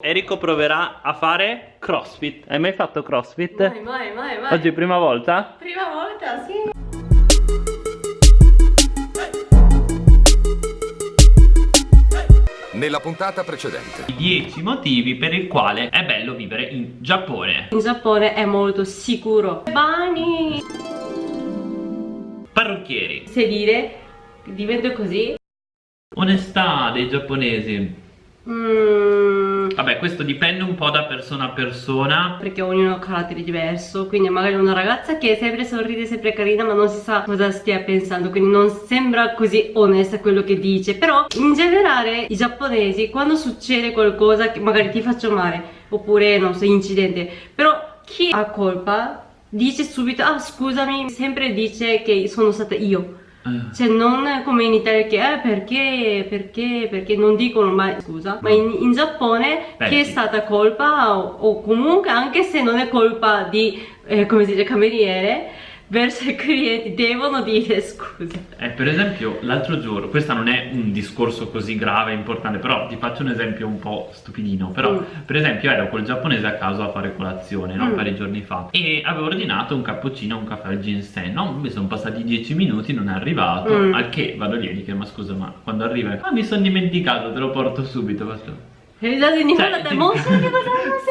Enrico proverà a fare crossfit. Hai mai fatto crossfit? Mai, mai, mai, mai. Oggi prima volta? Prima volta, sì. Nella puntata precedente. I 10 motivi per il quale è bello vivere in Giappone. In Giappone è molto sicuro. Bani. Parrucchieri. Sedile. Divento così. Onestà dei giapponesi. Mm, Vabbè, questo dipende un po' da persona a persona. perché ognuno ha un carattere diverso. Quindi magari una ragazza che sempre sorride, sempre carina, ma non si sa cosa stia pensando. Quindi non sembra così onesta quello che dice. Però in generale i giapponesi, quando succede qualcosa che magari ti faccio male, oppure non so, incidente, però chi ha colpa dice subito, ah scusami, sempre dice che sono stata io. Eh. Cioè non come in Italia che eh, perché, perché, perché non dicono mai scusa Ma in, in Giappone Beh, che è stata colpa o, o comunque anche se non è colpa di, eh, come si dice, cameriere Verso i clienti devono dire scusa Eh, per esempio, l'altro giorno, questo non è un discorso così grave, importante, però ti faccio un esempio un po' stupidino. Però, Mm. per esempio, ero col giapponese a casa a fare colazione, no? Mm. Di giorni fa. E avevo ordinato un cappuccino un caffè al ginseng, no? Mi sono passati 10 minuti, non è arrivato. Mm. Al che vado lì e gli chiedo, ma scusa, ma quando arriva? Ah, mi sono dimenticato, te lo porto subito. Faccio... E già di Cioè, che cosa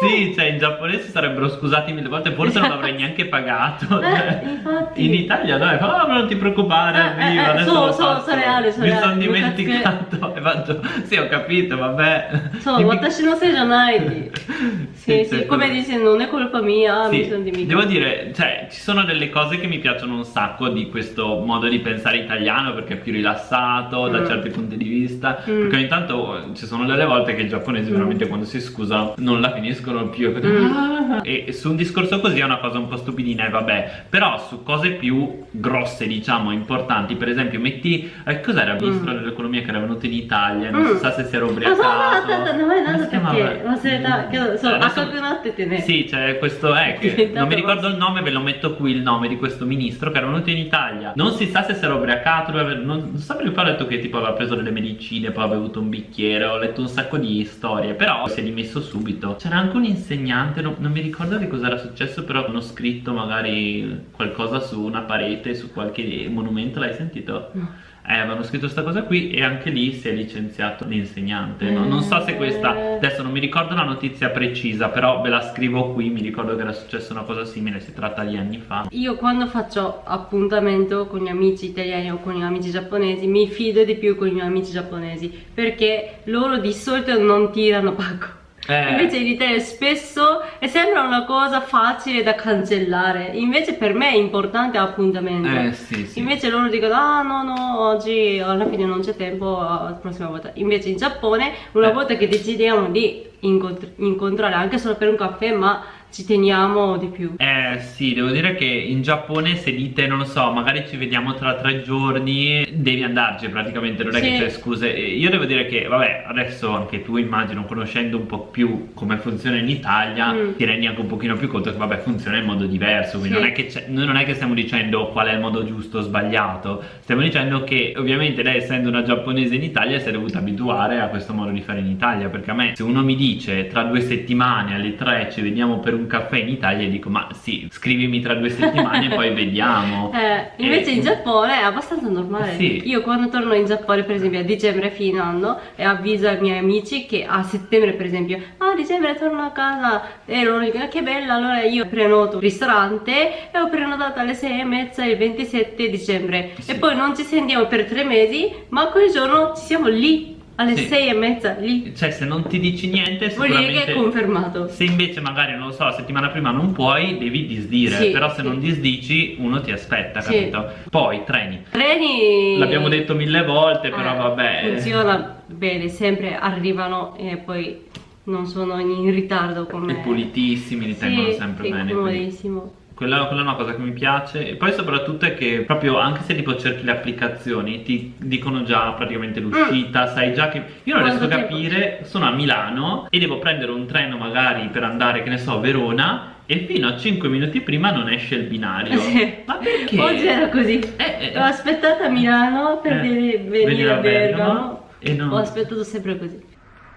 Sì, cioè in giapponese sarebbero scusati mille volte, forse non l'avrei neanche pagato. Eh, infatti. In Italia no, fa, oh, non ti preoccupare, Eh, eh, eh, adesso so, so, faccio." so reale, so Mi sono dimenticato e faccio, sì ho capito, vabbè. So, watashi no sei janai Sì, sì, cioè, come quello- dice non è colpa mia, Sì, mi sono dimenticato devo dire, cioè, ci sono delle cose che mi piacciono un sacco di questo modo di pensare italiano perché è più rilassato da Mm. certi punti di vista. Mm. Perché ogni tanto ci sono delle volte che i giapponesi veramente quando si scusano non la finiscono più. E, Mm. e su un discorso così è una cosa un po' stupidina e vabbè. Però su cose più grosse, diciamo, importanti, per esempio, metti. Eh, cos'era il ministro dell'economia che era venuto in Italia? Non Mm. si sa se si era Ah, ubriacato. no, no, no, no, si no, chiamava? perché? Ma se da- che- so, Adesso- Akakunatte te ne. Sì, c'è questo, eh, che non mi ricordo il nome, ve lo metto qui il nome di questo ministro che era venuto in Italia. Non si sa se si era ubriacato, non, non so perché poi ho detto che tipo aveva preso delle medicine, poi aveva bevuto un bicchiere, ho letto un sacco di storie, però si è dimesso subito. C'era anche un insegnante, non, non mi ricordo che cosa era successo, però hanno scritto magari qualcosa su una parete, su qualche monumento, l'hai sentito? No. Eh, avevano scritto questa cosa qui e anche lì si è licenziato l'insegnante. No- non so se questa, Eh. adesso non mi ricordo la notizia precisa, però ve la scrivo qui, mi ricordo che era successa una cosa simile, si tratta di anni fa. Io quando faccio appuntamento con gli amici italiani o con gli amici giapponesi mi fido di più con i miei amici giapponesi perché loro di solito non tirano pacco. Eh. Invece in Italia spesso sembra una cosa facile da cancellare, invece per me è importante l'appuntamento. Eh sì, sì. Invece loro dicono ah no no oggi alla fine non c'è tempo la prossima volta invece in Giappone una Eh. volta che decidiamo di incontr- incontrare anche solo per un caffè ma ci teniamo di più Eh sì, devo dire che in Giappone se dite, non lo so, magari ci vediamo tra tre giorni, devi andarci praticamente, non è Sì. che c'è scuse. Io devo dire che, vabbè, adesso anche tu immagino, conoscendo un po' più come funziona in Italia, Mm. ti rendi anche un pochino più conto che, vabbè, funziona in modo diverso, quindi Sì. non, è che noi non è che stiamo dicendo qual è il modo giusto o sbagliato, stiamo dicendo che ovviamente lei essendo una giapponese in Italia si è dovuta abituare a questo modo di fare in Italia, perché a me se uno mi dice tra due settimane alle tre ci vediamo per un caffè in Italia, dico ma sì, scrivimi tra due settimane e poi vediamo. Eh, invece Eh, in Giappone è abbastanza normale. Sì. Io quando torno in Giappone, per esempio, a dicembre fine anno e avviso ai miei amici che a settembre, per esempio, ah, a dicembre torno a casa e loro dicono "Ah, che bello, allora io prenoto un ristorante e ho prenotato alle 6 e mezza il 27 dicembre Sì. e poi non ci sentiamo per tre mesi, ma quel giorno ci siamo lì alle Sì. 6 e mezza lì. Cioè se non ti dici niente Vuol dire che sicuramente... è confermato. Se invece magari, non lo so, la settimana prima non puoi, devi disdire, Sì, però se sì. non disdici uno ti aspetta, capito? Poi, treni. Treni L'abbiamo detto mille volte, però Eh, vabbè. Funziona bene, sempre arrivano e poi non sono in ritardo come... E pulitissimi, li tengono sempre bene. quindi- comodissimo. Quella, quella è una cosa che mi piace e poi soprattutto è che proprio anche se tipo cerchi le applicazioni ti dicono già praticamente l'uscita, sai già che io non Mm. Quanto riesco a capire, sono a Milano e devo prendere un treno magari per andare che ne so a Verona e fino a 5 minuti prima non esce il binario. Sì. Ma perché? Oggi era così. Eh, eh, L'ho aspettata a Milano per Eh, venire venire a a Bergamo Bergamo. e non- Ho aspettato sempre così.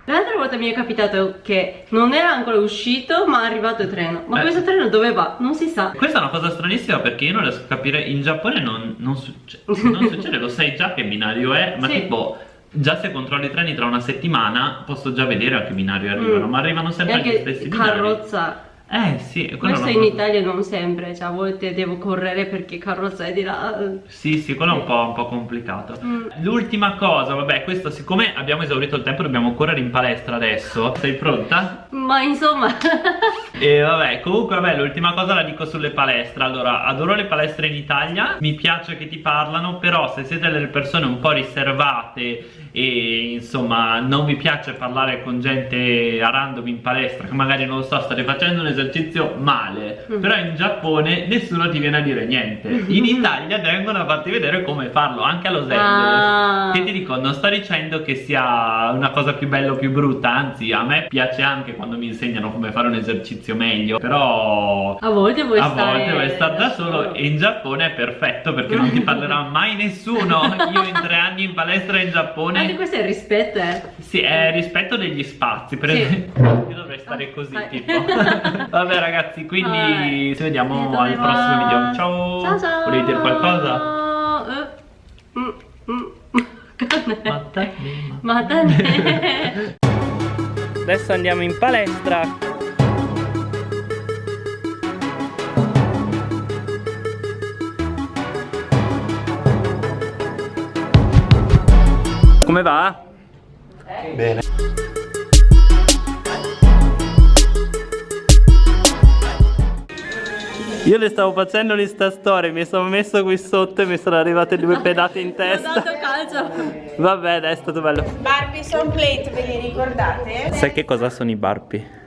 L'altra volta mi è capitato che non era ancora uscito ma è arrivato il treno. Ma Eh. questo treno dove va? Non si sa. Questa è una cosa stranissima perché io non riesco a capire, in Giappone non, non succe- non succede, lo sai già che binario è, ma Sì. tipo già se controlli i treni tra una settimana posso già vedere a che binario arrivano, Mm. ma arrivano sempre anche stessi binari. carrozza. Eh sì, Questo in Italia non sempre, cioè a volte devo correre perché carrozza è di là. Sì, sì, quello è un po', un po' complicato. Mm. L'ultima cosa, vabbè, questo siccome abbiamo esaurito il tempo dobbiamo correre in palestra adesso. Sei pronta? Ma insomma, E vabbè, comunque vabbè, l'ultima cosa la dico sulle palestre. Allora, adoro le palestre in Italia, mi piace che ti parlano, però se siete delle persone un po' riservate e insomma non vi piace parlare con gente a random in palestra che magari non lo so, state facendo un esercizio male, Mm. però in Giappone nessuno ti viene a dire niente. In Italia vengono a farti vedere come farlo, anche a Los Angeles. Ah. Che ti dico, non sto dicendo che sia una cosa più bella o più brutta, anzi a me piace anche quando mi insegnano come fare un esercizio meglio, però a volte vuoi a stare volte vuoi stare da solo e in Giappone è perfetto perché non ti parlerà mai nessuno. Io in tre anni in palestra in Giappone Anche questo è il rispetto, eh. sì, è rispetto degli spazi, per Sì. esempio. Io dovrei stare così, Vai. tipo. Vabbè, ragazzi, quindi Vai. ci vediamo al va? prossimo video. Ciao! Ciao ciao. Volevi dire qualcosa? Eh, mm, mm. Mattane. Ma te Adesso andiamo in palestra. Come va? Bene. Io le stavo facendo l'Insta story, mi sono messo qui sotto e mi sono arrivate due pedate in Ho testa. dato calcio. Vabbè, dai, è stato bello. Barbie Son Plate, ve li ricordate? Sai che cosa sono i Barbie?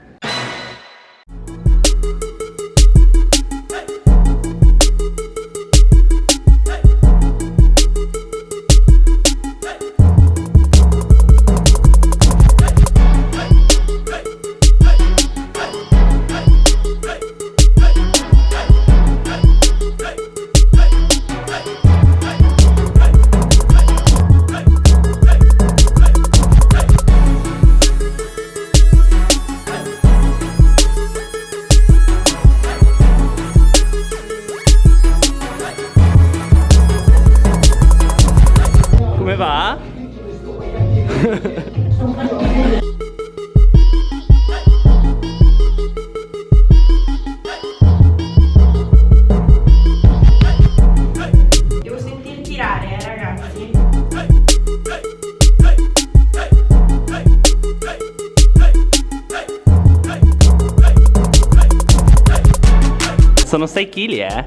Kg, eh?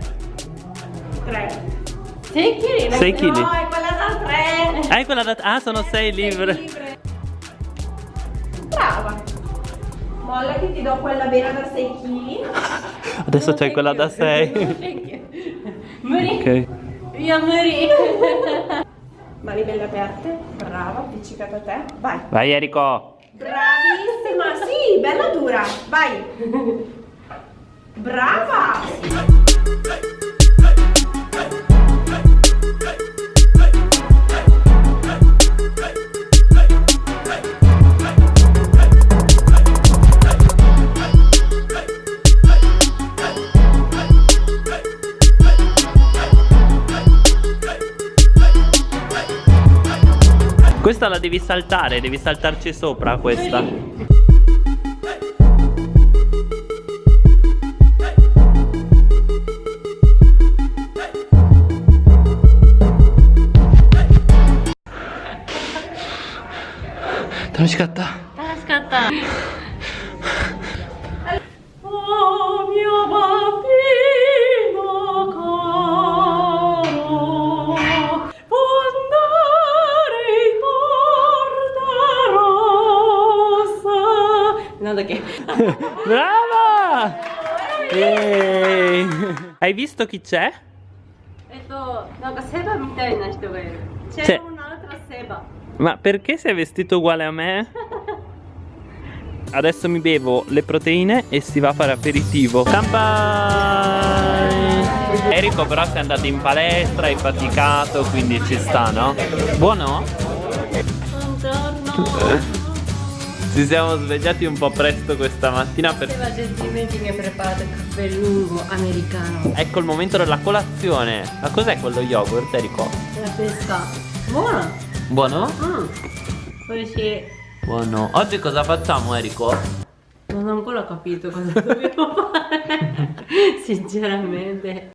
3. 6 kg? Sei chili. No, è quella da 3. Ah, è quella da... Ah, sono 6 libbre. Brava. Molla che ti do quella vera da 6 kg. Adesso c'è quella da 6. Thank you. Muri. ok. Via Muri. Mani belle aperte. Brava, appiccicata a te. Vai. Vai Enrico. Bravissima. Sì, bella dura. Vai. Brava. Questa la devi saltare, devi saltarci sopra questa.楽しかった。楽しかった。 Brava! Yay! Hai visto chi c'è? えっと、なんかセバみたいな人がいる。チェェロナルトラセバ。 Ma perché sei vestito uguale a me? Adesso mi bevo le proteine e si va a fare aperitivo. Kampai! Enrico però sei andato in palestra, hai faticato, quindi ci sta, no? Buono? Buongiorno. Ci siamo svegliati un po' presto questa mattina per... Steva gentilmente mi ha preparato il caffè lungo americano. Ecco il momento della colazione. Ma cos'è quello yogurt, Enrico? La pesca. Buona. Buono? Mm. Poi sì. Buono. Oggi cosa facciamo, Enrico? Non ho ancora capito cosa dobbiamo fare. Sinceramente.